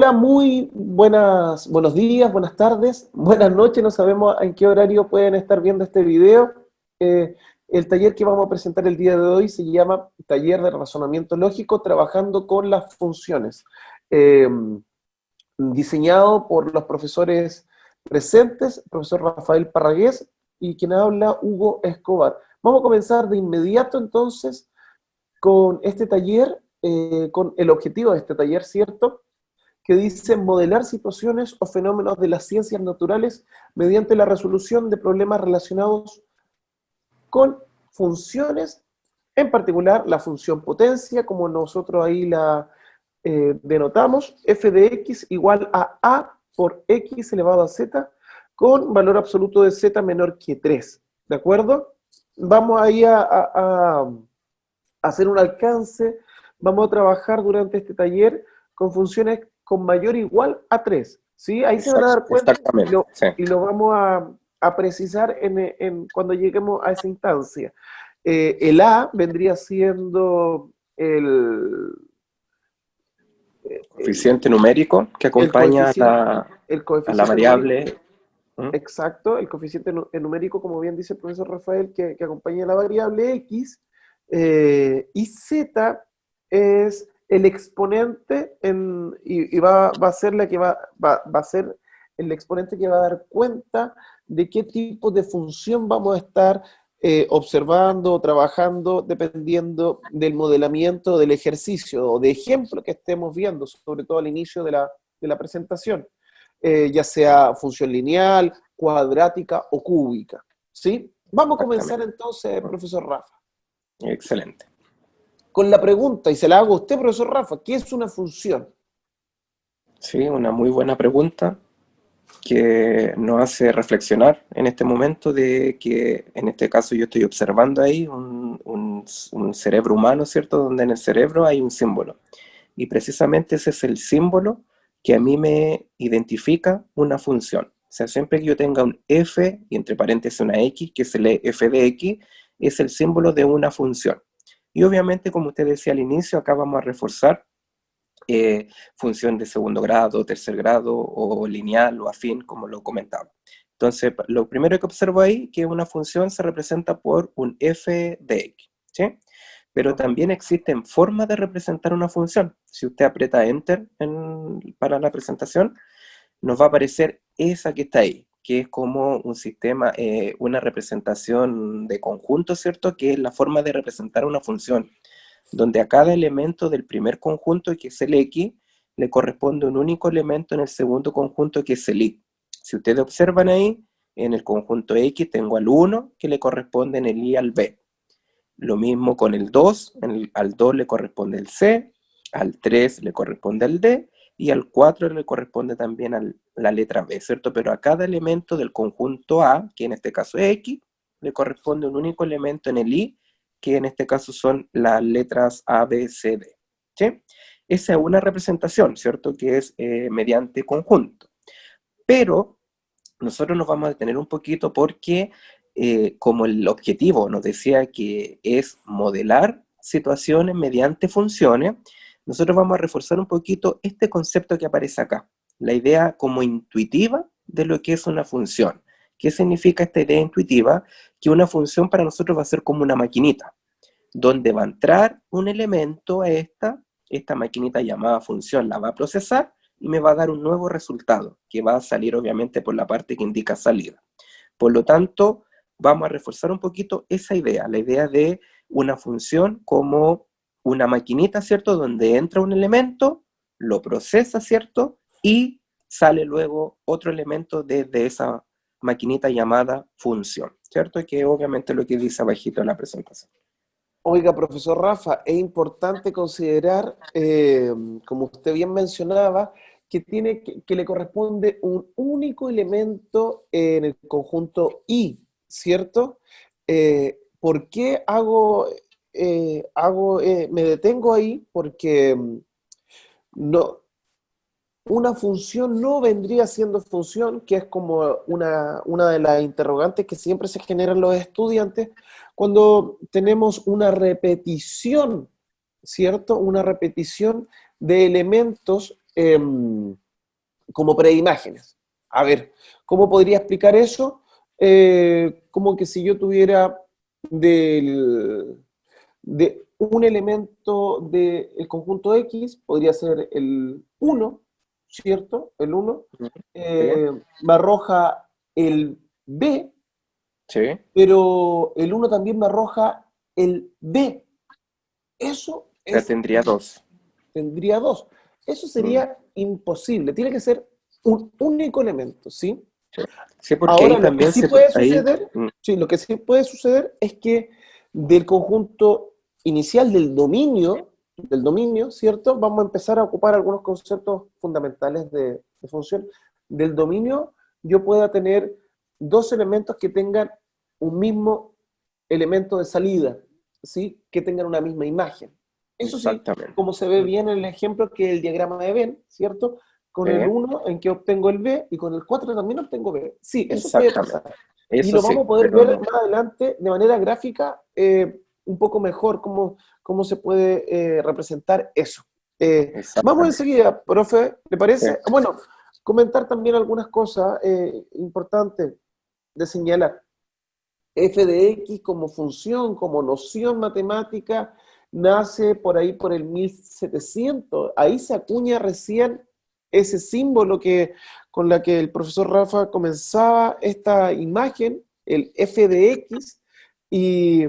Hola, muy buenas, buenos días, buenas tardes, buenas noches, no sabemos en qué horario pueden estar viendo este video. Eh, el taller que vamos a presentar el día de hoy se llama Taller de Razonamiento Lógico Trabajando con las Funciones, eh, diseñado por los profesores presentes, profesor Rafael Parragués y quien habla Hugo Escobar. Vamos a comenzar de inmediato entonces con este taller, eh, con el objetivo de este taller, ¿cierto?, que dice modelar situaciones o fenómenos de las ciencias naturales mediante la resolución de problemas relacionados con funciones, en particular la función potencia, como nosotros ahí la eh, denotamos, f de x igual a a por x elevado a z, con valor absoluto de z menor que 3, ¿de acuerdo? Vamos ahí a, a hacer un alcance, vamos a trabajar durante este taller con funciones con mayor o igual a 3. ¿sí? Ahí se van a dar cuenta y lo, vamos a, precisar en, cuando lleguemos a esa instancia. Eh, el A vendría siendo el... Coeficiente numérico que acompaña a, la, variable. Exacto, el coeficiente numérico, como bien dice el profesor Rafael, que, acompaña a la variable X. Eh, y Z es el exponente en, y, va, a ser la que va, va, a ser el exponente que va a dar cuenta de qué tipo de función vamos a estar eh, observando o trabajando dependiendo del modelamiento del ejercicio o de ejemplo que estemos viendo, sobre todo al inicio de la, presentación, eh, ya sea función lineal, cuadrática o cúbica. ¿sí? Vamos a comenzar entonces, profesor Rafa. Excelente con la pregunta, y se la hago a usted, profesor Rafa, ¿qué es una función? Sí, una muy buena pregunta que nos hace reflexionar en este momento de que en este caso yo estoy observando ahí un, cerebro humano, ¿cierto? Donde en el cerebro hay un símbolo. Y precisamente ese es el símbolo que a mí me identifica una función. O sea, siempre que yo tenga un f y entre paréntesis una x, que se lee f de x, es el símbolo de una función. Y obviamente, como usted decía al inicio, acá vamos a reforzar eh, función de segundo grado, tercer grado, o lineal, o afín, como lo comentaba. Entonces, lo primero que observo ahí, que una función se representa por un f de x, ¿sí? Pero también existen formas de representar una función. Si usted aprieta Enter para la presentación, nos va a aparecer esa que está ahí, que es como un sistema, eh, una representación de conjunto, ¿cierto? Que es la forma de representar una función, donde a cada elemento del primer conjunto, que es el X, le corresponde un único elemento en el segundo conjunto, que es el Y. Si ustedes observan ahí, en el conjunto X tengo al 1, que le corresponde en el Y al B. Lo mismo con el 2, al 2 le corresponde el C, al 3 le corresponde el D, y al 4 le corresponde también a la letra B, ¿cierto? Pero a cada elemento del conjunto A, que en este caso es X, le corresponde un único elemento en el Y, que en este caso son las letras A, B, C, D. ¿sí? Esa es una representación, ¿cierto? Que es eh, mediante conjunto. Pero nosotros nos vamos a detener un poquito porque eh, como el objetivo nos decía que es modelar situaciones mediante funciones, nosotros vamos a reforzar un poquito este concepto que aparece acá, la idea como intuitiva de lo que es una función. ¿Qué significa esta idea intuitiva? Que una función para nosotros va a ser como una maquinita, donde va a entrar un elemento a esta, esta maquinita llamada función la va a procesar y me va a dar un nuevo resultado, que va a salir obviamente por la parte que indica salida. Por lo tanto, vamos a reforzar un poquito esa idea, la idea de una función como una maquinita, ¿cierto? Donde entra un elemento, lo procesa, ¿cierto? Y sale luego otro elemento desde esa maquinita llamada función, ¿cierto? Que obviamente lo que dice abajito en la presentación. Oiga, profesor Rafa, es importante considerar, eh, como usted bien mencionaba, que, tiene, que, le corresponde un único elemento en el conjunto I, ¿cierto? Eh, ¿Por qué hago eh, hago, eh, me detengo ahí porque mm, no, una función no vendría siendo función, que es como una, una de las interrogantes que siempre se generan los estudiantes, cuando tenemos una repetición, ¿cierto? Una repetición de elementos em, como preimágenes. A ver, ¿cómo podría explicar eso? Eh, como que si yo tuviera del, de un elemento del conjunto X, podría ser el 1, ¿cierto? El 1, eh, me arroja el B, sí. pero el 1 también me arroja el D. Eso es, tendría dos. Tendría dos. Eso sería mm. imposible. Tiene que ser un único elemento, ¿sí? Sí, porque Ahora, también lo que sí puede suceder, mm. sí, lo que sí puede suceder es que del conjunto inicial del dominio, del dominio, ¿cierto? Vamos a empezar a ocupar algunos conceptos fundamentales de, de función. Del dominio yo pueda tener dos elementos que tengan un mismo elemento de salida, ¿sí? Que tengan una misma imagen. Eso sí, como se ve bien en el ejemplo que el diagrama de Venn, ¿cierto? Con el 1 en que obtengo el B y con el 4 también obtengo B. Sí, eso puede pasar. Y lo vamos a poder ver más adelante de manera gráfica eh, un poco mejor cómo, cómo se puede eh, representar eso. Eh, vamos enseguida, profe, ¿le parece? Bueno, comentar también algunas cosas importantes de señalar. f de x como función, como noción matemática, nace por ahí por el 1700. Ahí se acuña recién ese símbolo que, con la que el profesor Rafa comenzaba esta imagen, el f de x, y,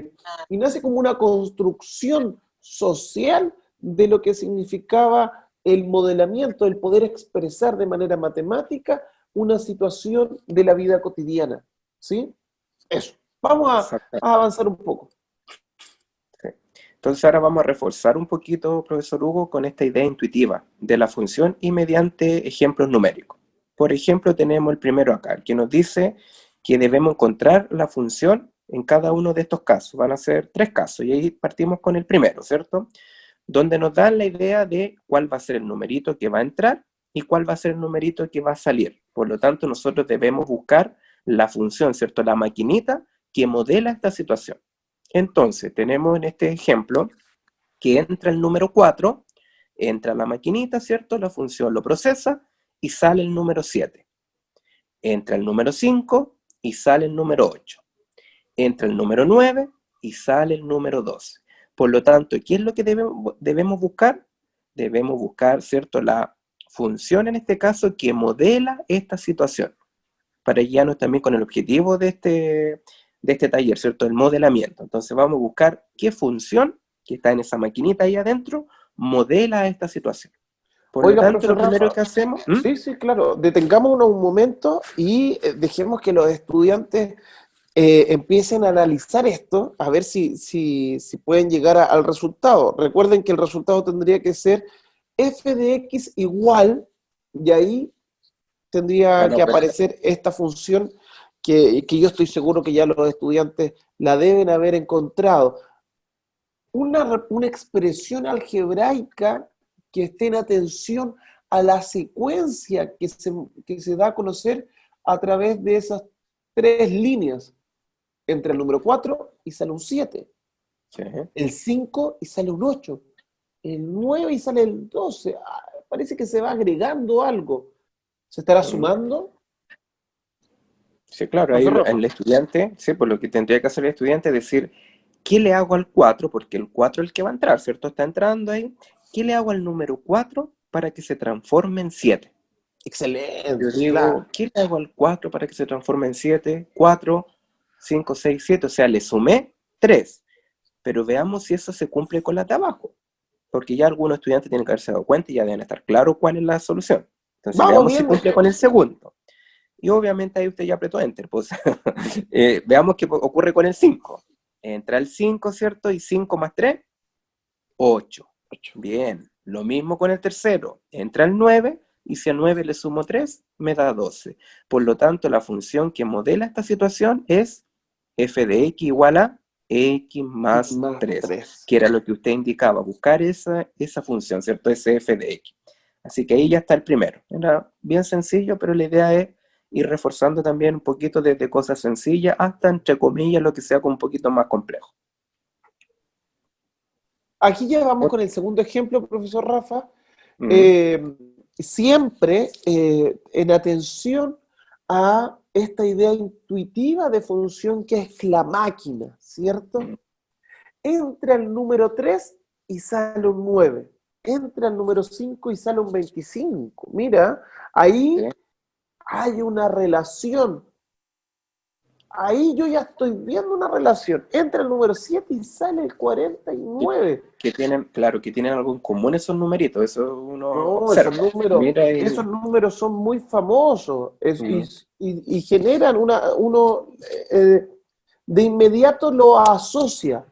y nace como una construcción social de lo que significaba el modelamiento, el poder expresar de manera matemática una situación de la vida cotidiana. ¿Sí? Eso. Vamos a, a avanzar un poco. Entonces ahora vamos a reforzar un poquito, profesor Hugo, con esta idea intuitiva de la función y mediante ejemplos numéricos. Por ejemplo, tenemos el primero acá, que nos dice que debemos encontrar la función en cada uno de estos casos. Van a ser tres casos, y ahí partimos con el primero, ¿cierto? Donde nos dan la idea de cuál va a ser el numerito que va a entrar y cuál va a ser el numerito que va a salir. Por lo tanto, nosotros debemos buscar la función, ¿cierto? La maquinita que modela esta situación. Entonces, tenemos en este ejemplo que entra el número 4, entra la maquinita, ¿cierto? La función lo procesa y sale el número 7. Entra el número 5 y sale el número 8. Entra el número 9 y sale el número 12. Por lo tanto, ¿qué es lo que debemos, buscar? Debemos buscar, ¿cierto? La función en este caso que modela esta situación. Para guiarnos también con el objetivo de este, de este taller, ¿cierto? El modelamiento. Entonces vamos a buscar qué función que está en esa maquinita ahí adentro modela esta situación. Por lo tanto, lo primero que hacemos... ¿Mm? Sí, sí, claro. Detengámonos un momento y eh, dejemos que los estudiantes eh, empiecen a analizar esto, a ver si, si, si pueden llegar al resultado. Recuerden que el resultado tendría que ser f de x igual, y ahí tendría que aparecer esta función que, yo estoy seguro que ya los estudiantes la deben haber encontrado. Una, una expresión algebraica que esté en atención a la secuencia que se, que se da a conocer a través de esas tres líneas, entre el número 4 y sale un 7, el 5 y sale un 8, el 9 y sale el 12, ah, parece que se va agregando algo. ¿Se estará sumando? Sí, claro, ahí el estudiante, sí, por lo que tendría que hacer el estudiante es decir, ¿qué le hago al 4? Porque el 4 es el que va a entrar, ¿cierto? Está entrando ahí. ¿Qué le hago al número 4 para que se transforme en 7? Excelente. Yo digo, ¿qué le hago al 4 para que se transforme en 7? 4, 5, 6, 7, o sea, le sumé 3. Pero veamos si eso se cumple con la de abajo. Porque ya algunos estudiantes tienen que haberse dado cuenta y ya deben estar claros cuál es la solución. Entonces, veamos si cumple con el segundo. Y obviamente ahí usted ya apretó Enter. Pues, eh, veamos qué ocurre con el 5. Entra el 5, ¿cierto? Y 5 más 3, 8. Bien. Lo mismo con el tercero. Entra el 9 y si a 9 le sumo 3, me da 12. Por lo tanto, la función que modela esta situación es f de x igual a x más, 3, que era lo que usted indicaba, buscar esa, esa función, ¿cierto? Ese f de x. Así que ahí ya está el primero. Era bien sencillo, pero la idea es y reforzando también un poquito desde cosas sencillas hasta, entre comillas, lo que sea con un poquito más complejo. Aquí ya vamos con el segundo ejemplo, profesor Rafa. Eh, siempre eh, en atención a esta idea intuitiva de función que es la máquina, ¿cierto? Entra el número 3 y sale un 9. Entra el número 5 y sale un 25. Mira, ahí hay una relación ahí yo ya estoy viendo una relación. Entra el número 7 y sale el 49. Que tienen, claro, que tienen algo en común esos numeritos, eso uno no, esos, números, esos números son muy famosos y, generan una, uno eh, de inmediato lo asocia.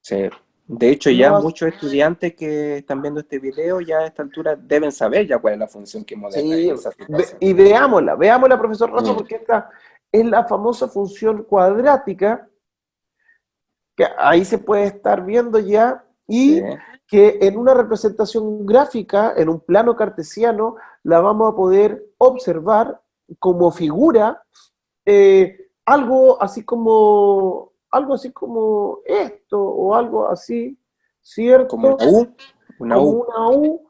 Sí. De hecho, ya muchos estudiantes que están viendo este video ya a esta altura deben saber ya cuál es la función que modela. Sí, y veámosla, veámosla, profesor Rafa, mm. porque esta, es la famosa función cuadrática, que ahí se puede estar viendo ya, y que en una representación gráfica, en un plano cartesiano, la vamos a poder observar como figura eh, algo así como algo así como esto, o algo así, ¿cierto? Como una U. Una U. Una U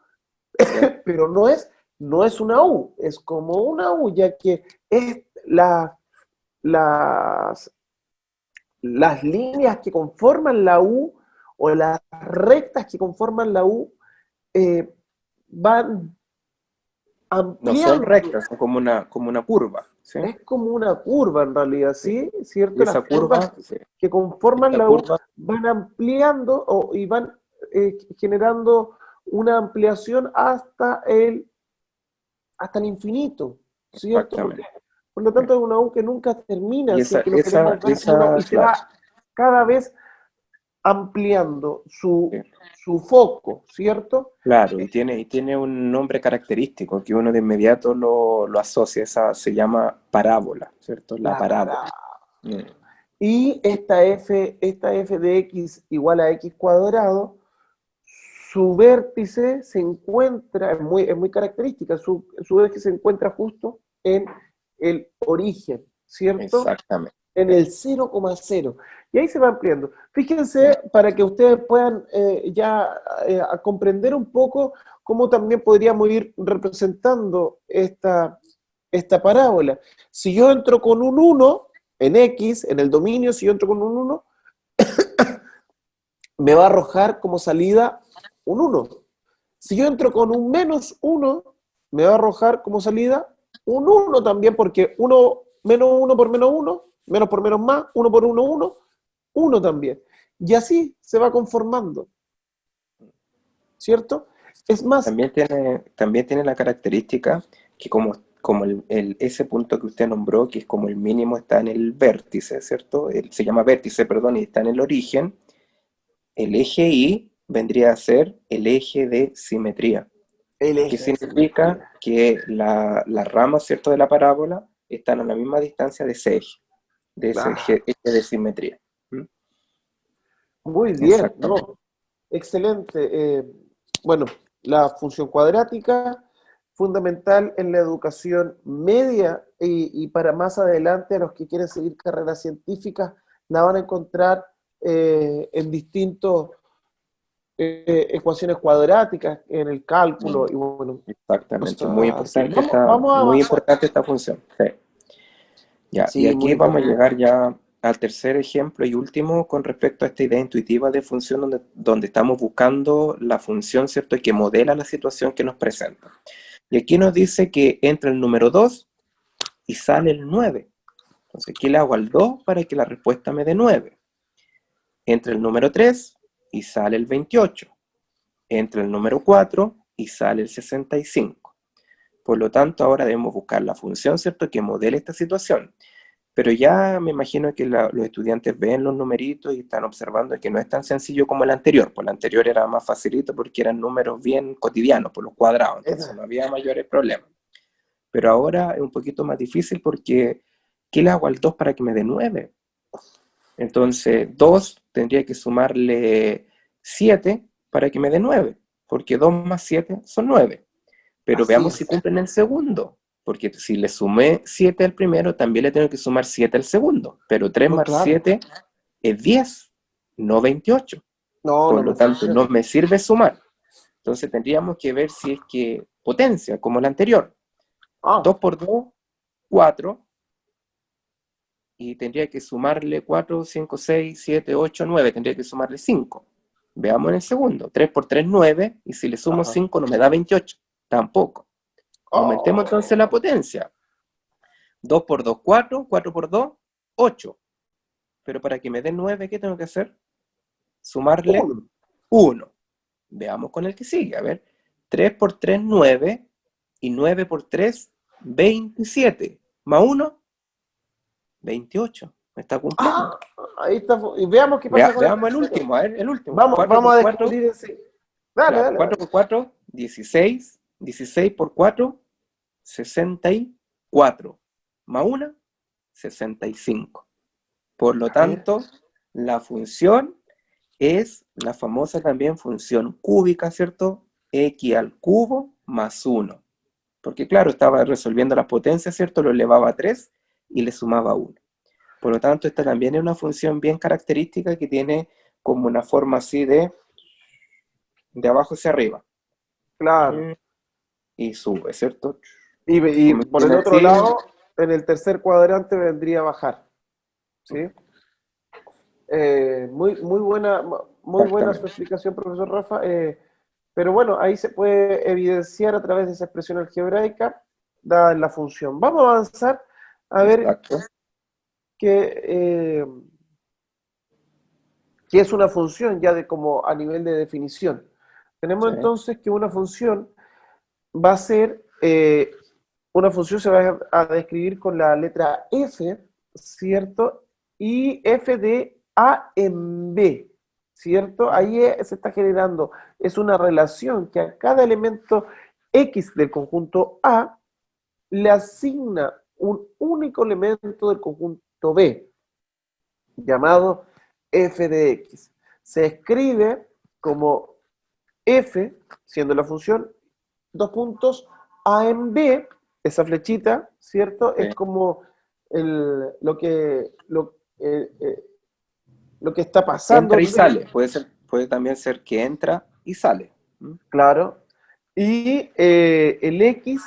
pero no es, no es una U, es como una U, ya que es la las, las líneas que conforman la U o las rectas que conforman la U eh, van. No son rectas, son como una, como una curva. Es como una curva en realidad, ¿sí? ¿Cierto? Las curvas que conforman la U van ampliando o, y van eh, generando una ampliación hasta el, hasta el infinito, ¿cierto? Por lo tanto, es una U que nunca termina, y, se va cada vez ampliando su, foco, ¿cierto? Claro, y tiene, y tiene un nombre característico que uno de inmediato lo, asocia, esa se llama parábola, ¿cierto? La, parábola. Mm. Y esta f, esta f de x igual a x cuadrado, su vértice se encuentra, es muy, es muy característica, su, su vértice se encuentra justo en el origen, ¿cierto? Exactamente. En el 0,0. Y ahí se va ampliando. Fíjense, para que ustedes puedan eh, ya eh, comprender un poco cómo también podríamos ir representando esta, esta parábola. Si yo entro con un 1 en X, en el dominio, si yo entro con un 1, me va a arrojar como salida un 1. Si yo entro con un menos 1, me va a arrojar como salida un 1 también, porque 1 menos 1 por menos 1, menos por menos más, 1 por 1, 1, 1 también. Y así se va conformando. ¿Cierto? Es más... También tiene, también tiene la característica que como, como el, ese punto que usted nombró, que es como el mínimo está en el vértice, ¿cierto? se llama vértice, perdón, y está en el origen, el eje Y vendría a ser el eje de simetría. Que significa que las la ramas ¿cierto? de la parábola están a la misma distancia de ese eje, de ese eje, de simetría. ¿Mm? Muy bien, excelente. Eh, bueno, la función cuadrática, fundamental en la educación media y, para más adelante a los que quieren seguir carreras científicas, la van a encontrar eh, en distintos eh, ecuaciones cuadráticas en el cálculo. Y bueno, Exactamente, muy, importante, esta, muy importante esta función. Ya, y aquí vamos a llegar ya al tercer ejemplo y último con respecto a esta idea intuitiva de función donde, donde estamos buscando la función, ¿cierto?, que modela la situación que nos presenta. Y aquí nos dice que entra el número 2 y sale el 9. Entonces aquí le hago al 2 para que la respuesta me dé 9. Entra el número 3 y sale el 28. Entra el número 4 y sale el 65. Por lo tanto, ahora debemos buscar la función, ¿cierto?, que modele esta situación. Pero ya me imagino que los estudiantes ven los numeritos y están observando que no es tan sencillo como el anterior. Pues el anterior era más facilito porque eran números bien cotidianos, por los cuadrados, entonces no había mayores problemas. Pero ahora es un poquito más difícil porque ¿qué le hago al 2 para que me dé 9? Entonces, 2 tendría que sumarle 7 para que me dé 9, porque 2 más 7 son 9. Pero veamos si cumplen el segundo, porque si le sumé 7 al primero, también le tengo que sumar 7 al segundo. Pero 3 más 7 es 10, no 28. Por lo tanto, no me sirve sumar. Entonces tendríamos que ver si es que potencia, como la anterior. 2 ah. por 2, 4. Y tendría que sumarle 4, 5, 6, 7, 8, 9. Tendría que sumarle 5. Veamos en el segundo. 3 por 3, 9. Y si le sumo 5 no me da 28. Tampoco. Aumentemos entonces la potencia. 2 por 2, 4. 4 por 2, 8. Pero para que me dé 9, ¿qué tengo que hacer? Sumarle 1. Veamos con el que sigue. A ver. 3 por 3, 9. Y 9 por 3, 27. Más 1, 28. Me está cumpliendo. Ah, ahí está. Y veamos qué pasa con Veamos el último, a ver, el último. Vamos, vamos a descubrir ese. Dale, dale, 4 por 4, 16. 16 por 4, 64. Más 1, 65. Por lo tanto, la función es la famosa también función cúbica, ¿cierto? X al cubo más 1. Porque claro, estaba resolviendo las potencias, ¿cierto? Lo elevaba a 3 y le sumaba 1. Por lo tanto, esta también es una función bien característica que tiene como una forma así de, de abajo hacia arriba. Claro. Y sube, ¿cierto? Y, por el otro lado, en el tercer cuadrante vendría a bajar. ¿Sí? Eh, muy, muy buena, muy buena su explicación, profesor Rafa. Eh, pero bueno, ahí se puede evidenciar a través de esa expresión algebraica dada la función. Vamos a avanzar a ver qué, eh, es una función ya de como a nivel de definición. Tenemos entonces que una función va a ser, eh, una función se va a describir con la letra f, ¿cierto? Y f de a en b, ¿cierto? Ahí se está generando, es una relación que a cada elemento x del conjunto A le asigna un único elemento del conjunto B, llamado f de x. Se escribe como f, siendo la función, dos puntos, A en B, esa flechita, ¿cierto? Es como lo que... Lo, eh, eh, lo que está pasando. Entra y sale, puede, ser, puede también ser que entra y sale. Claro. Y eh, el X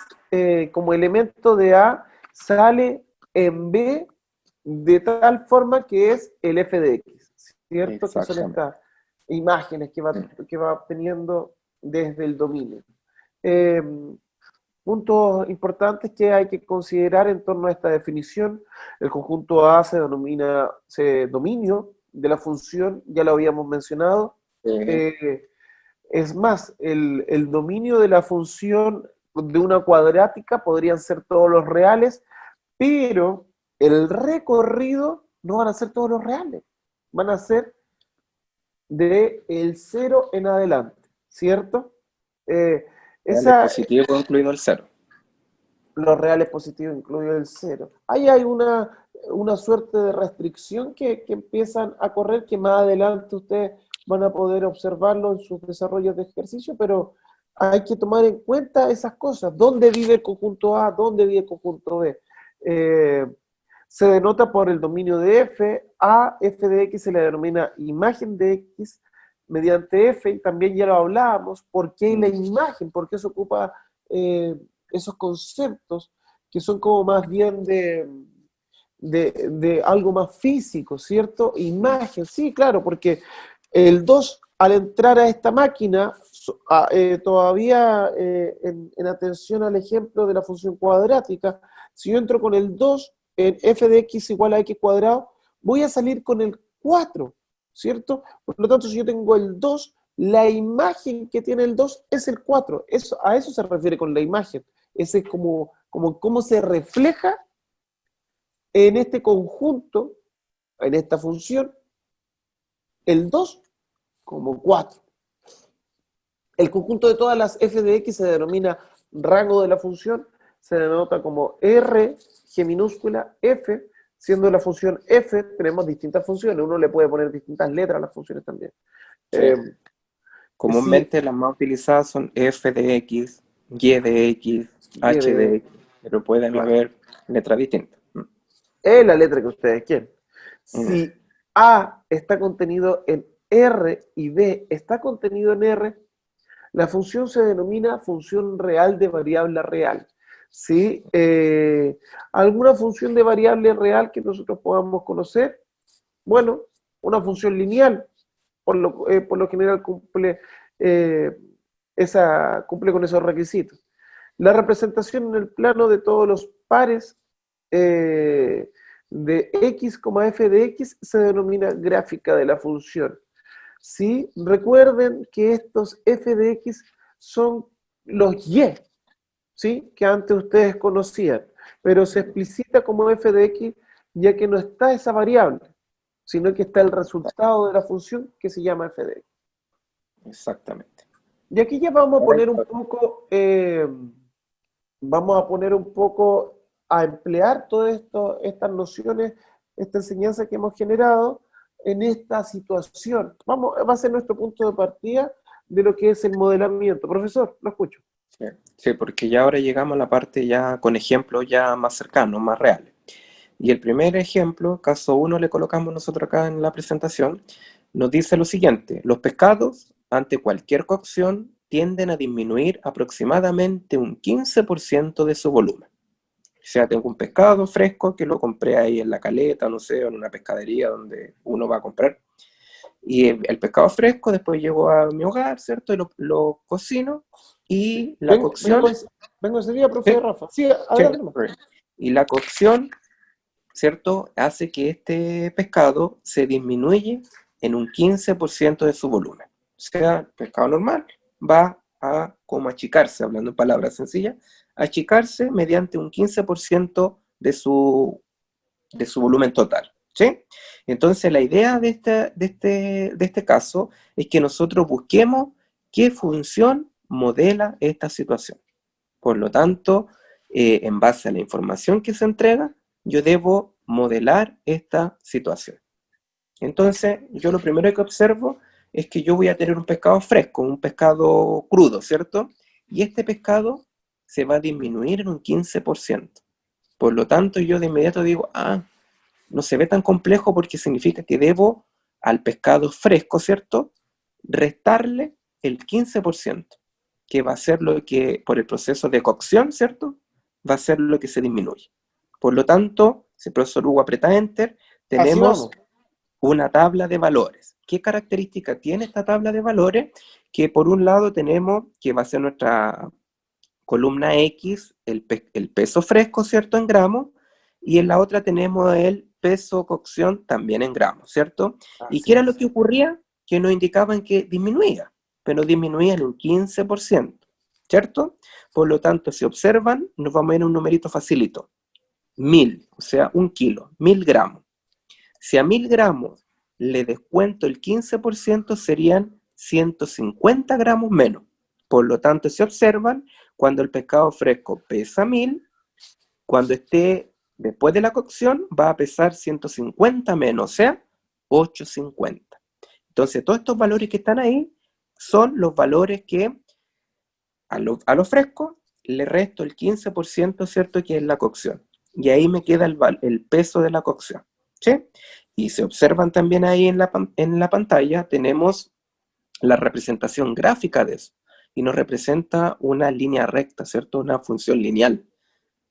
como elemento de A sale en B de tal forma que es el f de x, ¿cierto? Que son estas imágenes que va, que va obteniendo desde el dominio. Em, puntos importantes que hay que considerar en torno a esta definición. El conjunto A se denomina se, dominio de la función, ya lo habíamos mencionado. Eh, es más, el, dominio de la función de una cuadrática podrían ser todos los reales, pero el recorrido no van a ser todos los reales, van a ser de el cero en adelante, ¿cierto? Eh, esa, positivo incluido el cero. Los reales positivos incluido el cero. Ahí hay una una suerte de restricción que, empiezan a correr, que más adelante ustedes van a poder observarlo en sus desarrollos de ejercicio, pero hay que tomar en cuenta esas cosas. ¿Dónde vive el conjunto A? ¿Dónde vive el conjunto B? Eh, se denota por el dominio de F, A, F de X se le denomina imagen de X mediante F, y también ya lo hablábamos, ¿por qué la imagen? ¿Por qué se ocupa eh, esos conceptos que son como más bien de, de, algo más físico, ¿cierto? Imagen, sí, claro, porque el 2 al entrar a esta máquina, eh, todavía eh, en, atención al ejemplo de la función cuadrática, si yo entro con el 2 en f de x igual a x cuadrado, voy a salir con el 4, ¿cierto? Por lo tanto, si yo tengo el 2, la imagen que tiene el 2 es el 4. Eso, a eso se refiere con la imagen. Ese es como, como cómo se refleja en este conjunto, en esta función, el 2 como 4. El conjunto de todas las f de x se denomina rango de la función, se denota como R, G minúscula, F, siendo la función F, tenemos distintas funciones, uno le puede poner distintas letras a las funciones también. Eh, Comúnmente las más utilizadas son F de X, Y de X, H de X, pero pueden haber letras distintas. Es la letra que ustedes quieren. Si A está contenido en R y B está contenido en R, La función se denomina función real de variable real. ¿Sí? Eh, ¿Alguna función de variable real que nosotros podamos conocer? Bueno, una función lineal, por lo, eh, general cumple, eh, esa, cumple con esos requisitos. La representación en el plano de todos los pares de x, f de x se denomina gráfica de la función. ¿Sí? Recuerden que estos f de x son los y, ¿sí? que antes ustedes conocían, pero se explicita como f de x ya que no está esa variable, sino que está el resultado de la función que se llama f de x. Exactamente. Y aquí ya vamos a poner un poco, eh, vamos a poner un poco a emplear todas estas nociones, esta enseñanza que hemos generado en esta situación. Vamos, va a ser nuestro punto de partida de lo que es el modelamiento. Profesor, lo escucho. Sí, porque ya ahora llegamos a la parte ya con ejemplos ya más cercanos, más reales. Y el primer ejemplo, caso 1, le colocamos nosotros acá en la presentación, nos dice lo siguiente, los pescados ante cualquier cocción tienden a disminuir aproximadamente un 15% de su volumen. O sea, tengo un pescado fresco que lo compré ahí en la caleta, no sé, en una pescadería donde uno va a comprar. Y el, pescado fresco, después llego a mi hogar, ¿cierto? Y lo, lo cocino y la cocción... Vengo, ese día, profe Rafa. Sí, y la cocción, ¿cierto? Hace que este pescado se disminuye en un 15% de su volumen. O sea, el pescado normal va a como achicarse, hablando en palabras sencillas, achicarse mediante un 15% de su, de su volumen total. ¿sí? Entonces la idea de este, de, este, de este caso es que nosotros busquemos qué función modela esta situación. Por lo tanto, eh, en base a la información que se entrega, yo debo modelar esta situación. Entonces, yo lo primero que observo es que yo voy a tener un pescado fresco, un pescado crudo, ¿cierto? Y este pescado se va a disminuir en un 15%. Por lo tanto, yo de inmediato digo, ah, no se ve tan complejo porque significa que debo al pescado fresco, ¿cierto? Restarle el 15% que va a ser lo que, por el proceso de cocción, ¿cierto? Va a ser lo que se disminuye. Por lo tanto, si el profesor Hugo aprieta Enter, tenemos una tabla de valores. ¿Qué característica tiene esta tabla de valores? Que por un lado tenemos, que va a ser nuestra columna X, el, el peso fresco, ¿cierto? En gramos, y en la otra tenemos el peso cocción también en gramos, ¿cierto? ¿Y qué era lo que ocurría? Que nos indicaban que disminuía pero disminuía un 15%, ¿cierto? Por lo tanto, si observan, nos vamos a ir a un numerito facilito. Mil, o sea, un kilo, mil gramos. Si a mil gramos le descuento el 15%, serían 150 gramos menos. Por lo tanto, si observan, cuando el pescado fresco pesa mil, cuando esté después de la cocción, va a pesar 150 menos, o sea, 850. Entonces, todos estos valores que están ahí son los valores que a lo, a fresco le resto el 15%, ¿cierto? Que es la cocción. Y ahí me queda el, el peso de la cocción, ¿sí? Y se observan también ahí en la, en la pantalla, tenemos la representación gráfica de eso. Y nos representa una línea recta, ¿cierto? Una función lineal,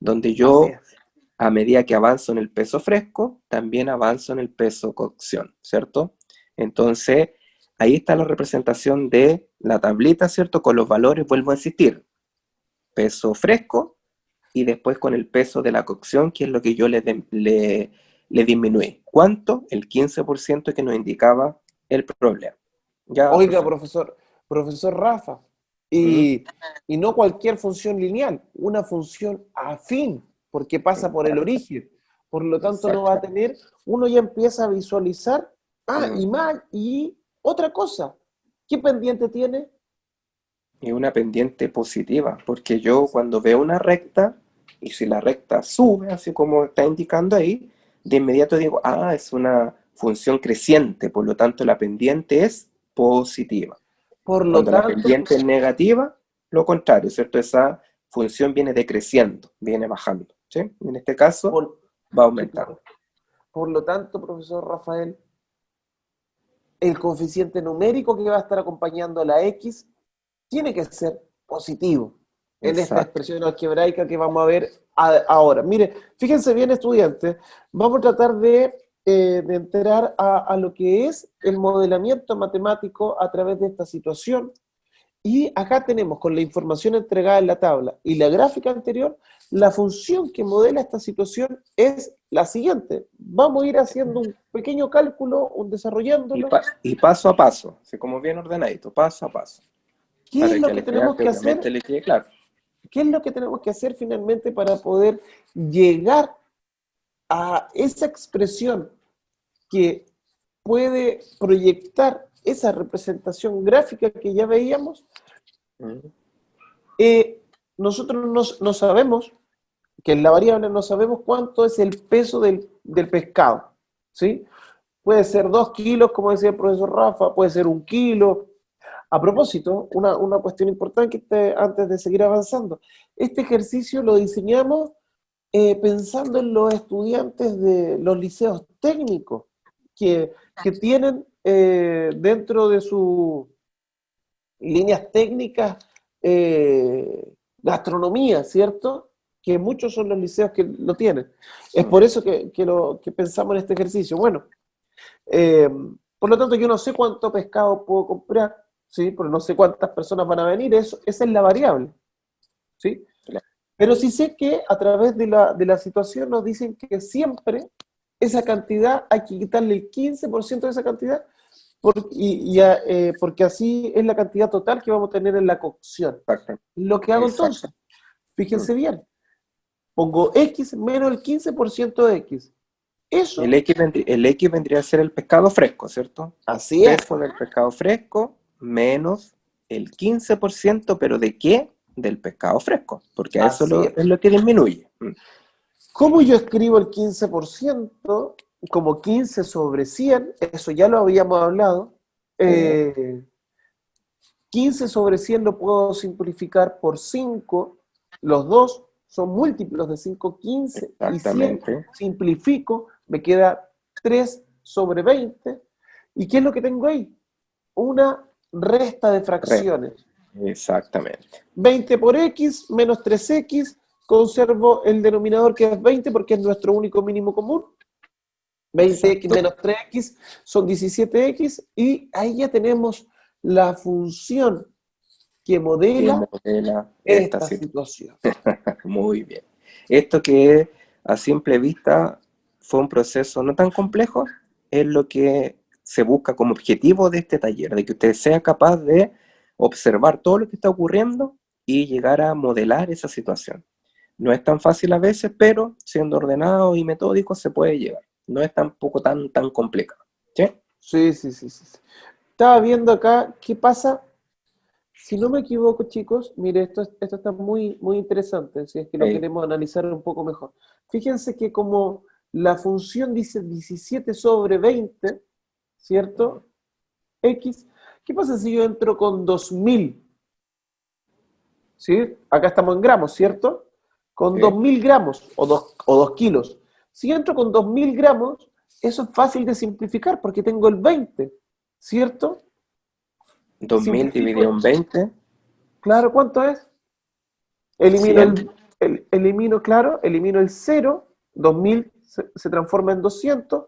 donde yo, a medida que avanzo en el peso fresco, también avanzo en el peso cocción, ¿cierto? Entonces, ahí está la representación de la tablita, ¿cierto? Con los valores, vuelvo a insistir, peso fresco y después con el peso de la cocción, que es lo que yo le, le, le disminuí. ¿Cuánto? El 15% que nos indicaba el problema. Ya, Oiga, profesor, profesor Rafa, y, y, no cualquier función lineal, una función afín, porque pasa por el origen. Por lo tanto, no va a tener, uno ya empieza a visualizar, ah, y más, y otra cosa, ¿qué pendiente tiene? Y una pendiente positiva, porque yo cuando veo una recta, y si la recta sube, así como está indicando ahí, de inmediato digo, ah, es una función creciente, por lo tanto la pendiente es positiva. Por lo tanto, la pendiente es negativa, lo contrario, ¿cierto? Esa función viene decreciendo, viene bajando, ¿sí? En este caso, va aumentando. Por lo tanto, profesor Rafael, el coeficiente numérico que va a estar acompañando a la X tiene que ser positivo en esta expresión algebraica que vamos a ver ahora. Mire, fíjense bien estudiantes, vamos a tratar de, eh, de entrar a, a, lo que es el modelamiento matemático a través de esta situación. Y acá tenemos con la información entregada en la tabla y la gráfica anterior, la función que modela esta situación es la siguiente. Vamos a ir haciendo un pequeño cálculo, un desarrollándolo. Y, paso a paso, así como bien ordenadito, paso a paso. ¿Qué es lo que, tenemos que hacer? claro. ¿Qué es lo que tenemos que hacer finalmente para poder llegar a esa expresión que puede proyectar esa representación gráfica que ya veíamos? Mm. Eh, nosotros no, sabemos, que en la variable no sabemos cuánto es el peso del, pescado, ¿sí? Puede ser dos kilos, como decía el profesor Rafa, puede ser un kilo, a propósito, una, cuestión importante antes de seguir avanzando. Este ejercicio lo diseñamos eh, pensando en los estudiantes de los liceos técnicos, que, tienen eh, dentro de sus líneas técnicas eh, gastronomía, ¿cierto? Que muchos son los liceos que lo tienen. Es por eso que, lo, que pensamos en este ejercicio. Bueno, por lo tanto yo no sé cuánto pescado puedo comprar, ¿sí? Pero no sé cuántas personas van a venir, eso, esa es la variable, ¿sí? Pero sí sé que a través de la, de la situación nos dicen que siempre esa cantidad hay que quitarle el 15% de esa cantidad y, eh, porque así es la cantidad total que vamos a tener en la cocción. Lo que hago entonces, fíjense mm. bien, pongo X menos el 15% de X. Eso. El X, vendría, el X vendría a ser el pescado fresco, ¿cierto? Así es. el pescado fresco menos el 15%, pero ¿de qué? Del pescado fresco, porque eso es. lo que disminuye. Mm. ¿Cómo yo escribo el 15%? Como 15 sobre 100, eso ya lo habíamos hablado. 15 eh, sobre 100 lo puedo simplificar por 5, los dos son múltiplos de 5, 15 y 100. Simplifico, me queda 3 sobre 20. ¿Y qué es lo que tengo ahí? Una resta de fracciones. Exactamente. 20 por x menos 3x, conservo el denominador que es 20 porque es nuestro único mínimo común. 20x menos 3x son 17x y ahí ya tenemos la función que modela, esta, situación. Muy bien. Esto que a simple vista fue un proceso no tan complejo, es lo que se busca como objetivo de este taller, de que usted sea capaz de observar todo lo que está ocurriendo y llegar a modelar esa situación. No es tan fácil a veces, pero siendo ordenado y metódico se puede llevar. No es tampoco tan, tan complicado. ¿Sí? Sí, sí, sí, sí. Estaba viendo acá qué pasa. Si no me equivoco, chicos, mire, esto, esto está muy, muy interesante, si es que lo queremos analizar un poco mejor. Fíjense que como la función dice 17 sobre 20, ¿cierto? X. ¿Qué pasa si yo entro con 2000? ¿Sí? Acá estamos en gramos, ¿cierto? Con 2000 gramos o 2 o dos kilos. Si entro con 2000 gramos, eso es fácil de simplificar porque tengo el 20, ¿cierto? 2000 dividido en 20. Claro, ¿cuánto es? Elimino, el, elimino, claro, elimino el 0, 2000 se, se transforma en 200,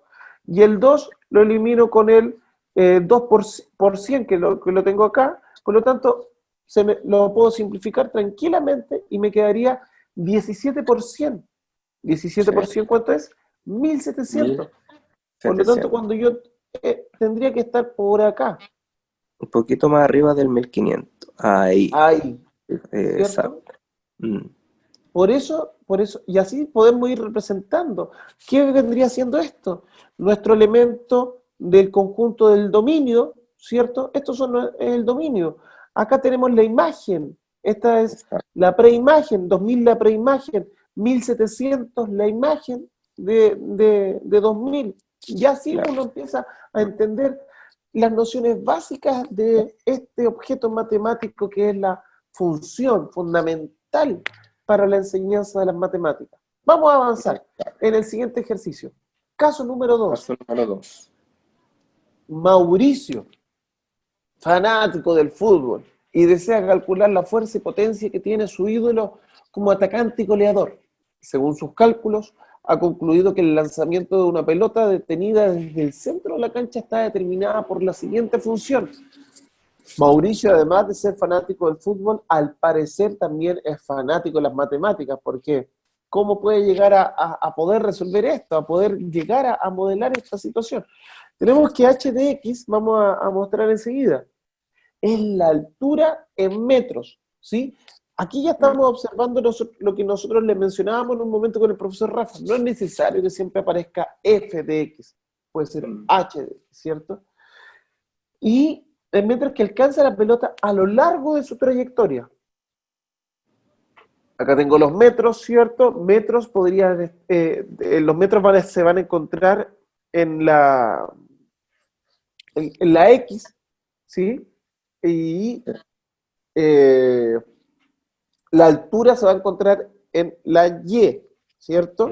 y el 2 lo elimino con el 2 eh, por, 100 que lo, que lo tengo acá, por lo tanto se me, lo puedo simplificar tranquilamente y me quedaría 17 por 100. ¿17 por 100 cuánto es? 1700. Por lo tanto, cuando yo eh, tendría que estar por acá. Un poquito más arriba del 1500. Ahí. Ahí. Exacto. Mm. Por eso, por eso, y así podemos ir representando. ¿Qué vendría siendo esto? Nuestro elemento del conjunto del dominio, ¿cierto? Esto son, es el dominio. Acá tenemos la imagen. Esta es la preimagen, 2000 la preimagen, 1700 la imagen de, de, de 2000. Y así uno empieza a entender las nociones básicas de este objeto matemático que es la función fundamental para la enseñanza de las matemáticas. Vamos a avanzar en el siguiente ejercicio. Caso número 2. Caso número 2. Mauricio, fanático del fútbol, y desea calcular la fuerza y potencia que tiene su ídolo como atacante y goleador. Según sus cálculos, ha concluido que el lanzamiento de una pelota detenida desde el centro de la cancha está determinada por la siguiente función. Mauricio, además de ser fanático del fútbol, al parecer también es fanático de las matemáticas, porque ¿cómo puede llegar a, poder resolver esto, a poder llegar a, modelar esta situación? Tenemos que h de x, vamos a, mostrar enseguida, es la altura en metros, ¿sí? Aquí ya estamos observando lo que nosotros le mencionábamos en un momento con el profesor Rafa. No es necesario que siempre aparezca f de x, puede ser mm. h de x, ¿cierto? Y en metros que alcanza la pelota a lo largo de su trayectoria. Acá tengo los metros, ¿cierto? Metros podrían, eh, los metros se van a encontrar en la, en, la X, ¿sí? Y eh, la altura se va a encontrar en la Y, ¿cierto?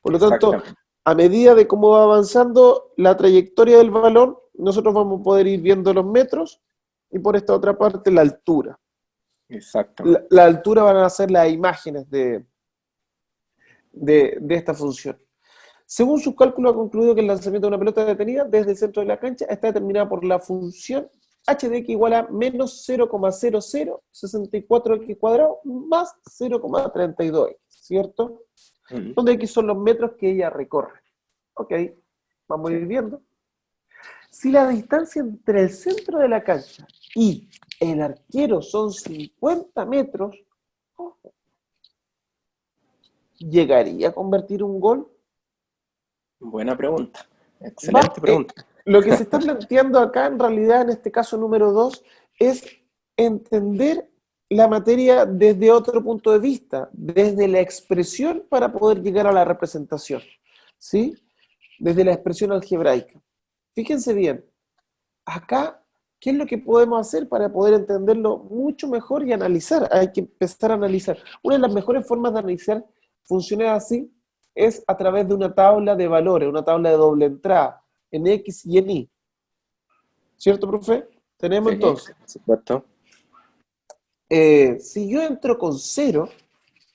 Por lo tanto, a medida de cómo va avanzando la trayectoria del balón, nosotros vamos a poder ir viendo los metros y por esta otra parte la altura. Exacto. La, altura van a ser las imágenes de, de, de esta función. Según sus cálculos, ha concluido que el lanzamiento de una pelota detenida desde el centro de la cancha está determinada por la función h de x igual a menos 0,0064x cuadrado más 0,32x, ¿cierto? Donde x son los metros que ella recorre. Ok, vamos a ir viendo. Si la distancia entre el centro de la cancha y el arquero son 50 metros, ¿llegaría a convertir un gol? Buena pregunta. Excelente pregunta. Lo que se está planteando acá, en realidad, en este caso número 2, es entender la materia desde otro punto de vista, desde la expresión para poder llegar a la representación, ¿sí? Desde la expresión algebraica. Fíjense bien, acá, ¿qué es lo que podemos hacer para poder entenderlo mucho mejor y analizar? Hay que empezar a analizar. Una de las mejores formas de analizar funciones así es a través de una tabla de valores, una tabla de doble entrada, en X y en Y. ¿Cierto, profe? Tenemos entonces. Supuesto. Eh, si yo entro con cero,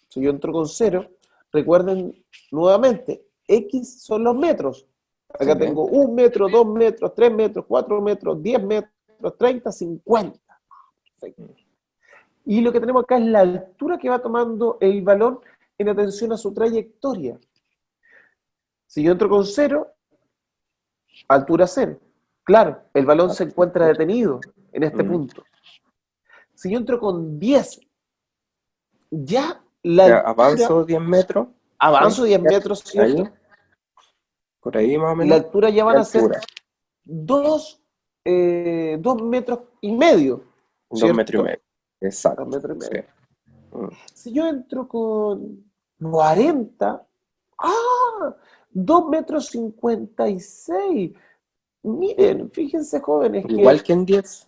si yo entro con cero, recuerden nuevamente, X son los metros. Acá tengo un metro, dos metros, tres metros, cuatro metros, diez metros, treinta, cincuenta. Y lo que tenemos acá es la altura que va tomando el balón en atención a su trayectoria. Si yo entro con cero, altura cero. Claro, el balón se encuentra detenido en este mm. punto. Si yo entro con 10, ya la Avanzo 10 metros. Avanzo 10 metros, ¿cierto? Por ahí más o menos. La altura ya van a ser 2 eh, metros y medio. 2 metros y medio. Exacto. metros y medio. Mm. Si yo entro con 40, ¡ah! 2 metros 56. Miren, fíjense jóvenes. Igual que, en 10.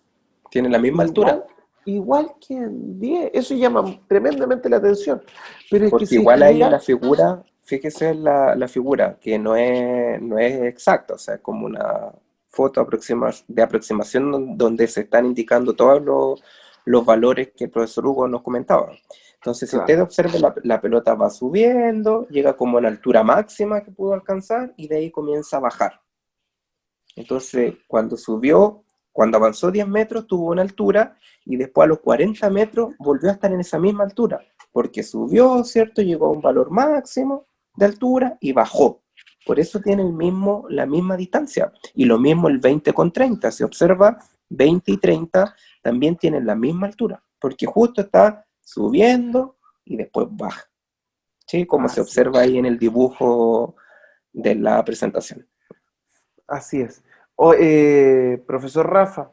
Tiene la misma altura. Igual que en 10. Eso llama tremendamente la atención. Pero Porque igual hay la figura, fíjese la, la, figura, que no es, no es exacta, o sea, es como una foto aproxima, de aproximación donde se están indicando todos los, los valores que el profesor Hugo nos comentaba. Entonces, si usted observa, la, pelota va subiendo, llega como a la altura máxima que pudo alcanzar y de ahí comienza a bajar. Entonces, cuando subió, cuando avanzó 10 metros, tuvo una altura y después a los 40 metros volvió a estar en esa misma altura, porque subió, ¿cierto? Llegó a un valor máximo de altura y bajó. Por eso tiene el mismo, la misma distancia. Y lo mismo el 20 con 30. Se observa, 20 y 30 también tienen la misma altura, porque justo está subiendo y después baja. ¿Sí? Como se observa ahí en el dibujo de la presentación. Así es. Eh, profesor Rafa,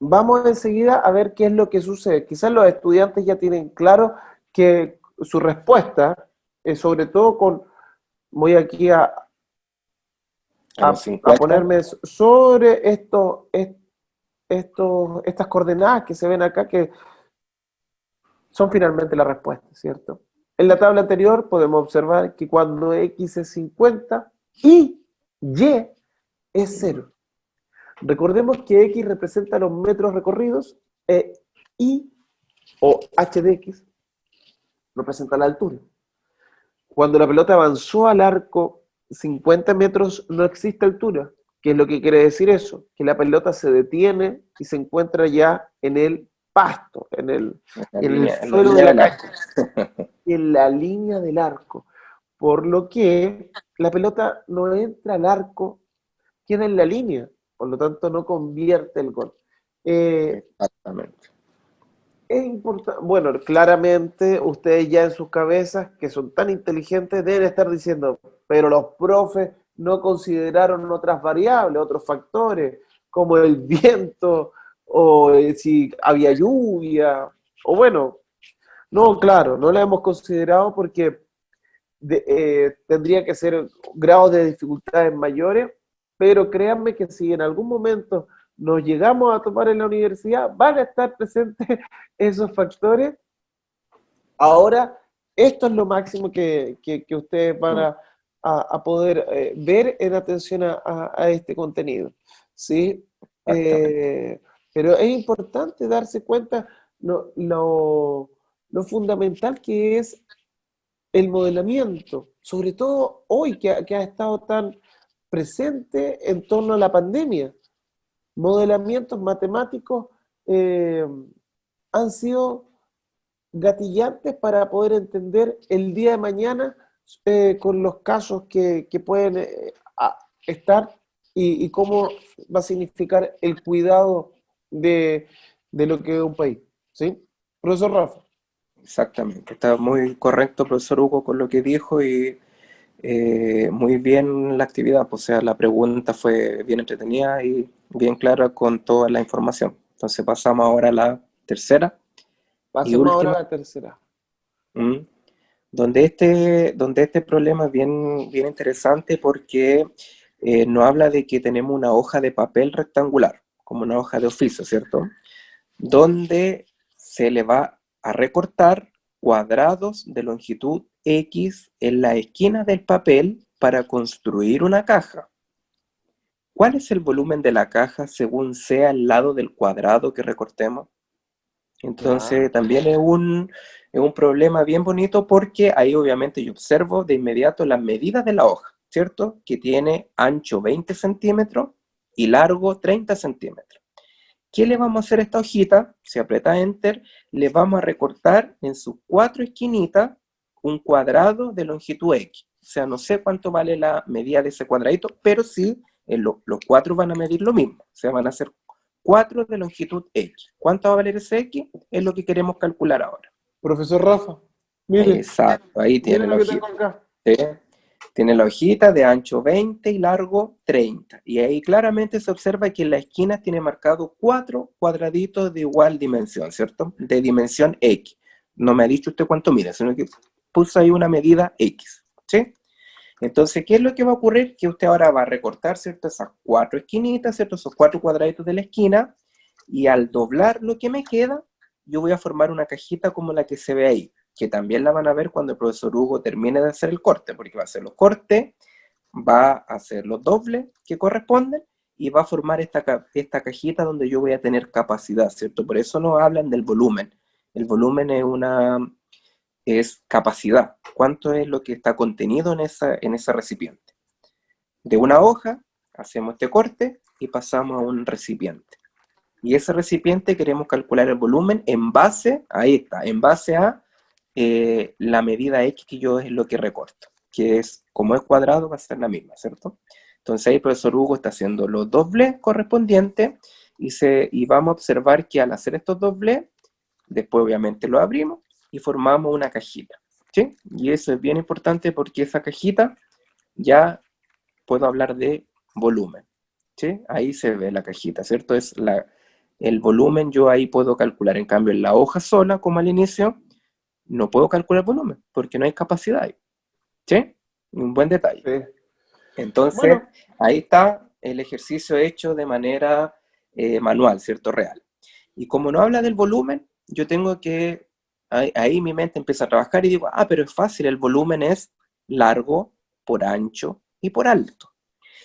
vamos enseguida a ver qué es lo que sucede. Quizás los estudiantes ya tienen claro que su respuesta, es sobre todo con, voy aquí a, a, ponerme sobre esto, esto, estas coordenadas que se ven acá, que son finalmente la respuesta, ¿cierto? En la tabla anterior podemos observar que cuando X es 50 y Y es 0. Recordemos que X representa los metros recorridos eh, I o h de x representa la altura. Cuando la pelota avanzó al arco 50 metros no existe altura. ¿Qué es lo que quiere decir eso? Que la pelota se detiene y se encuentra ya en el pasto, en el, en el suelo de la calle, en la línea del arco. Por lo que la pelota no entra al arco, queda en la línea, por lo tanto no convierte el gol. Eh, Exactamente. Es importante, bueno, claramente ustedes ya en sus cabezas, que son tan inteligentes, deben estar diciendo, pero los profes no consideraron otras variables, otros factores, como el viento, o eh, si había lluvia, o bueno, no, claro, no la hemos considerado porque eh, tendría que ser grados de dificultades mayores, pero créanme que si en algún momento nos llegamos a tomar en la universidad, van a estar presentes esos factores. Ahora, esto es lo máximo que, ustedes van a, poder eh, ver en atención a, este contenido. ¿sí? Eh, pero es importante darse cuenta lo, lo, fundamental que es el modelamiento, sobre todo hoy que, que ha estado tan presente en torno a la pandemia. Modelamientos matemáticos eh, han sido gatillantes para poder entender el día de mañana eh, con los casos que, pueden eh, estar y, cómo va a significar el cuidado de, lo que es un país. ¿Sí? Profesor Rafa. Exactamente, está muy correcto, profesor Hugo, con lo que dijo y muy bien la actividad, o sea, la pregunta fue bien entretenida y bien clara con toda la información. Entonces pasamos ahora a la tercera. Pasamos ahora a la tercera. donde, este, donde este problema es bien, bien interesante porque eh, nos habla de que tenemos una hoja de papel rectangular, como una hoja de oficio, ¿cierto? Donde se le va a recortar cuadrados de longitud X en la esquina del papel para construir una caja. ¿Cuál es el volumen de la caja según sea el lado del cuadrado que recortemos? Entonces también es un, es un problema bien bonito porque ahí obviamente yo observo de inmediato las medidas de la hoja, ¿cierto? Que tiene ancho 20 centímetros y largo 30 centímetros. ¿Qué le vamos a hacer a esta hojita? Si aprieta Enter, le vamos a recortar en sus cuatro esquinitas un cuadrado de longitud X. O sea, no sé cuánto vale la medida de ese cuadradito, pero sí los cuatro van a medir lo mismo, o sea, van a ser cuatro de longitud X. ¿Cuánto va a valer ese X? Es lo que queremos calcular ahora. Profesor Rafa, mire. Exacto, ahí tiene la hojita. Tiene la hojita de ancho 20 y largo 30. Y ahí claramente se observa que en la esquina tiene marcado cuatro cuadraditos de igual dimensión, ¿cierto? De dimensión X. No me ha dicho usted cuánto mide, sino que puso ahí una medida X, ¿sí? Entonces, ¿qué es lo que va a ocurrir? Que usted ahora va a recortar, ¿cierto? Esas cuatro esquinitas, ¿cierto? Esos cuatro cuadraditos de la esquina, y al doblar lo que me queda, yo voy a formar una cajita como la que se ve ahí, que también la van a ver cuando el profesor Hugo termine de hacer el corte, porque va a hacer los cortes, va a hacer los dobles que corresponden, y va a formar esta, esta cajita donde yo voy a tener capacidad, ¿cierto? Por eso nos hablan del volumen. El volumen es una, es capacidad. ¿Cuánto es lo que está contenido en, esa, en ese recipiente? De una hoja, hacemos este corte y pasamos a un recipiente. Y ese recipiente queremos calcular el volumen en base, ahí está, en base a eh, la medida X que yo es lo que recorto, que es, como es cuadrado, va a ser la misma, ¿cierto? Entonces ahí profesor Hugo está haciendo los dobles correspondientes y, se, y vamos a observar que al hacer estos dobles, después obviamente lo abrimos y formamos una cajita. ¿sí? Y eso es bien importante porque esa cajita ya puedo hablar de volumen. ¿sí? Ahí se ve la cajita, ¿cierto? Es la, el volumen yo ahí puedo calcular. En cambio, en la hoja sola, como al inicio, no puedo calcular volumen porque no hay capacidad ahí. ¿Sí? Un buen detalle. Entonces, ahí está el ejercicio hecho de manera eh, manual, ¿cierto? Real. Y como no habla del volumen, yo tengo que ahí, mi mente empieza a trabajar y digo, ah, pero es fácil, el volumen es largo por ancho y por alto.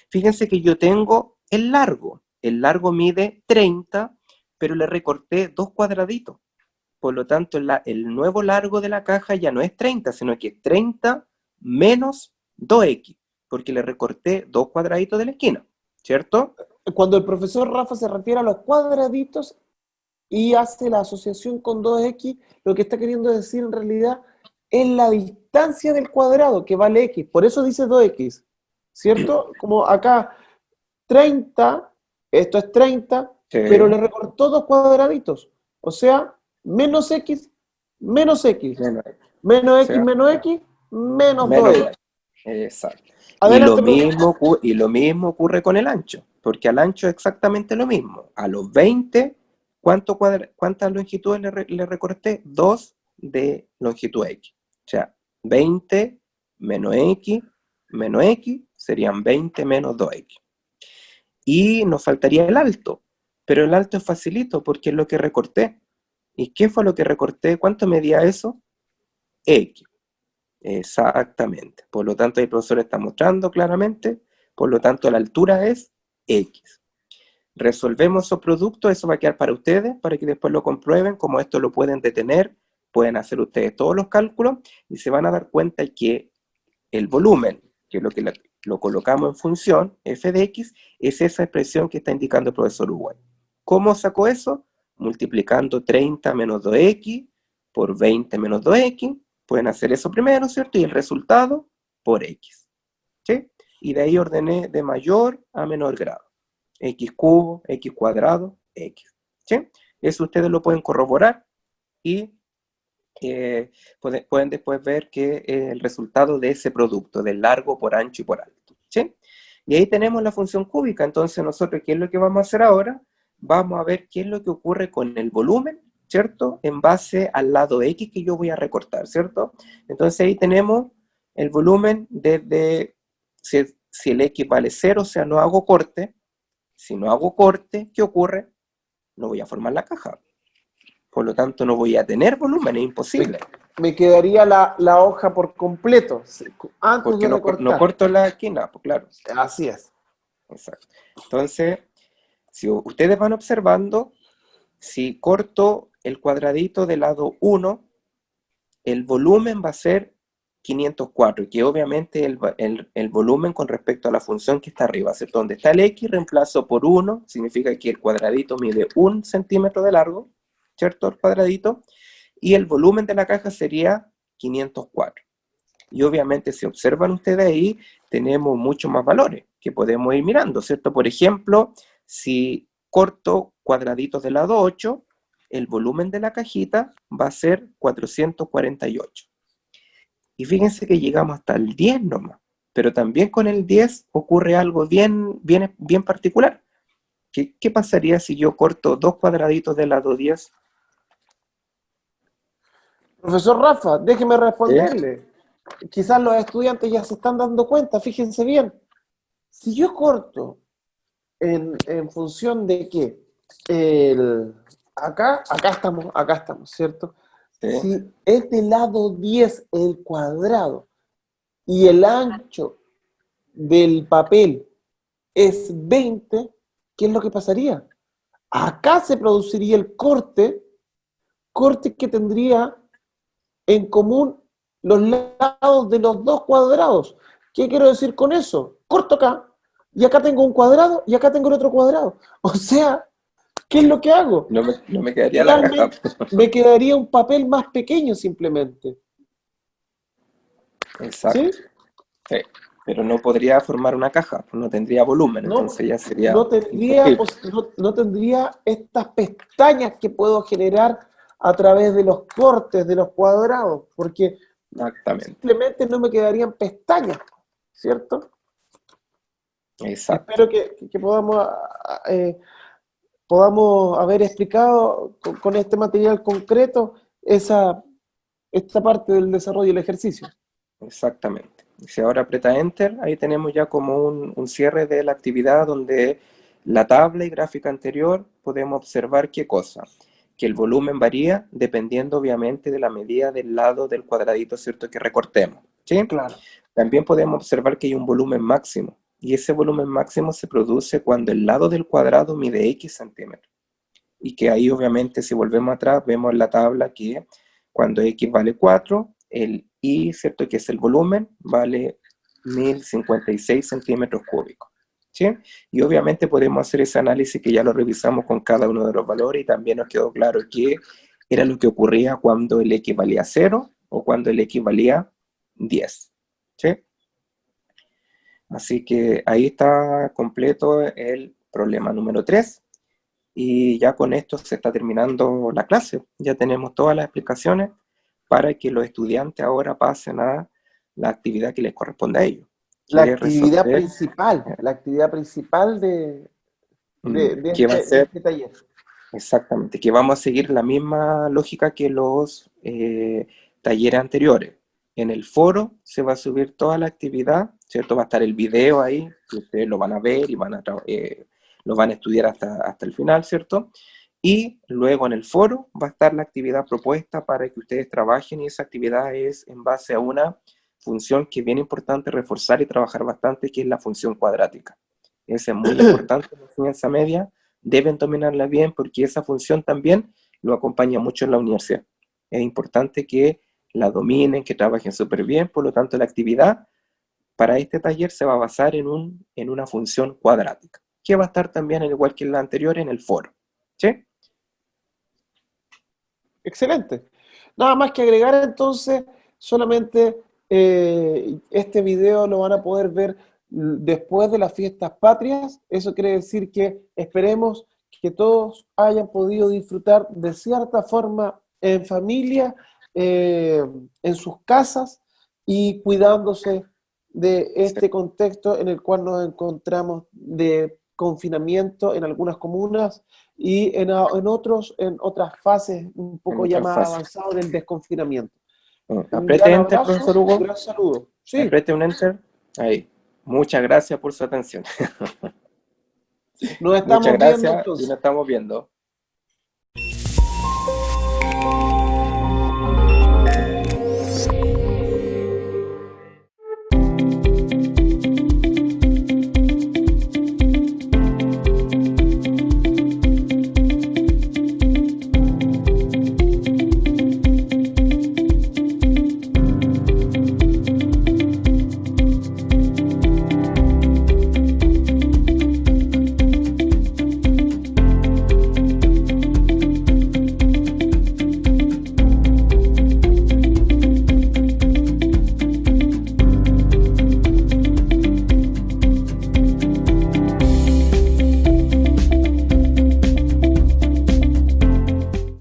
Fíjense que yo tengo el largo. El largo mide 30 pero le recorté dos cuadraditos. Por lo tanto, el nuevo largo de la caja ya no es 30, sino que es 30 menos 2x, porque le recorté dos cuadraditos de la esquina, ¿cierto? Cuando el profesor Rafa se refiere a los cuadraditos y hace la asociación con 2x, lo que está queriendo decir en realidad es la distancia del cuadrado, que vale x. Por eso dice 2x, ¿cierto? Como acá, 30, esto es 30, pero le recortó dos cuadraditos. O sea, menos x, menos x. Menos, x, menos x, menos, 2x. Exacto. y, lo mismo, y lo mismo ocurre con el ancho, porque al ancho es exactamente lo mismo. A los 20, ¿cuánto ¿cuántas longitudes le, le recorté? 2 de longitud x. O sea, 20 menos x menos x serían 20 menos 2x. Y nos faltaría el alto, pero el alto es facilito porque es lo que recorté. ¿Y qué fue lo que recorté? ¿Cuánto medía eso? X. Exactamente. Por lo tanto, el profesor está mostrando claramente, por lo tanto, la altura es X. Resolvemos esos productos, eso va a quedar para ustedes, para que después lo comprueben, como esto lo pueden detener, pueden hacer ustedes todos los cálculos, y se van a dar cuenta que el volumen, que es lo que lo colocamos en función, f de x, es esa expresión que está indicando el profesor Uruguay. ¿Cómo sacó eso? Multiplicando 30 menos 2x por 20 menos 2x, pueden hacer eso primero, ¿cierto? Y el resultado por x, ¿sí? Y de ahí ordené de mayor a menor grado. x cubo, x cuadrado, x, ¿sí? Eso ustedes lo pueden corroborar y eh, pueden, después ver que es el resultado de ese producto, del largo por ancho y por alto. ¿sí? Y ahí tenemos la función cúbica, entonces nosotros, ¿qué es lo que vamos a hacer ahora? Vamos a ver qué es lo que ocurre con el volumen, ¿cierto? En base al lado X que yo voy a recortar, ¿cierto? Entonces ahí tenemos el volumen desde, si, si el X vale 0, o sea, no hago corte. Si no hago corte, ¿qué ocurre? No voy a formar la caja por lo tanto no voy a tener volumen, es imposible. Me, quedaría la, hoja por completo, antes Porque no, no, corto la esquina, pues claro. Así es. Exacto. Entonces, si ustedes van observando, si corto el cuadradito del lado 1, el volumen va a ser 504, y que obviamente el, volumen con respecto a la función que está arriba, ¿cierto? Donde está el X, reemplazo por 1, significa que el cuadradito mide 1 centímetro de largo, ¿cierto? El cuadradito, y el volumen de la caja sería 504. Y obviamente si observan ustedes ahí, tenemos muchos más valores que podemos ir mirando, ¿cierto? Por ejemplo, si corto cuadraditos del lado 8, el volumen de la cajita va a ser 448. Y fíjense que llegamos hasta el 10 nomás, pero también con el 10 ocurre algo bien, bien, bien particular. ¿Qué, ¿Qué pasaría si yo corto dos cuadraditos del lado 10? Profesor Rafa, déjeme responderle. Quizás los estudiantes ya se están dando cuenta, fíjense bien. Si yo corto en, función de que el, acá, acá estamos, acá estamos, ¿cierto? Si es del lado 10 el cuadrado y el ancho del papel es 20, ¿qué es lo que pasaría? Acá se produciría el corte, corte que tendría en común los lados de los dos cuadrados. ¿Qué quiero decir con eso? Corto acá, y acá tengo un cuadrado, y acá tengo el otro cuadrado. O sea, ¿qué es lo que hago? No me, quedaría la caja. Me quedaría un papel más pequeño simplemente. Exacto. ¿Sí? Pero no podría formar una caja, no tendría volumen, entonces ya sería... No tendría, no tendría estas pestañas que puedo generar a través de los cortes de los cuadrados, porque simplemente no me quedarían pestañas, ¿cierto? Exacto. Espero que, podamos, eh, podamos haber explicado con, este material concreto esa, esta parte del desarrollo del ejercicio. Exactamente. Si ahora aprieta Enter, ahí tenemos ya como un, un cierre de la actividad donde la tabla y gráfica anterior podemos observar qué cosa que el volumen varía dependiendo obviamente de la medida del lado del cuadradito, ¿cierto? Que recortemos, ¿sí? Claro. También podemos observar que hay un volumen máximo, y ese volumen máximo se produce cuando el lado del cuadrado mide x centímetros. y que ahí obviamente si volvemos atrás vemos en la tabla que cuando x vale 4, el y, ¿cierto? Que es el volumen, vale 1056 centímetros cúbicos. Y obviamente podemos hacer ese análisis que ya lo revisamos con cada uno de los valores y también nos quedó claro que era lo que ocurría cuando el X valía 0 o cuando el X valía 10. ¿sí? Así que ahí está completo el problema número 3. Y ya con esto se está terminando la clase. Ya tenemos todas las explicaciones para que los estudiantes ahora pasen a la actividad que les corresponde a ellos. La actividad principal, la actividad principal de, de, mm, este, este, taller. Exactamente, que vamos a seguir la misma lógica que los eh, talleres anteriores. En el foro se va a subir toda la actividad, ¿cierto? Va a estar el video ahí, que ustedes lo van a ver y van a, eh, lo van a estudiar hasta, hasta el final, ¿cierto? Y luego en el foro va a estar la actividad propuesta para que ustedes trabajen y esa actividad es en base a una función que es bien importante reforzar y trabajar bastante, que es la función cuadrática. Esa es muy importante en la enseñanza media, deben dominarla bien porque esa función también lo acompaña mucho en la universidad. Es importante que la dominen, que trabajen súper bien, por lo tanto la actividad para este taller se va a basar en, un, en una función cuadrática, que va a estar también, igual que la anterior, en el foro. ¿Sí? Excelente. Nada más que agregar entonces, solamente eh, este video lo van a poder ver después de las fiestas patrias. Eso quiere decir que esperemos que todos hayan podido disfrutar de cierta forma en familia, eh, en sus casas y cuidándose de este contexto en el cual nos encontramos de confinamiento en algunas comunas y en, en otros, en otras fases un poco ya más avanzadas del desconfinamiento. Apriete Enter, profesor Hugo. Un saludo. Sí. Apriete un Enter. Ahí. Muchas gracias por su atención. Nos estamos Muchas gracias viendo, y nos estamos viendo.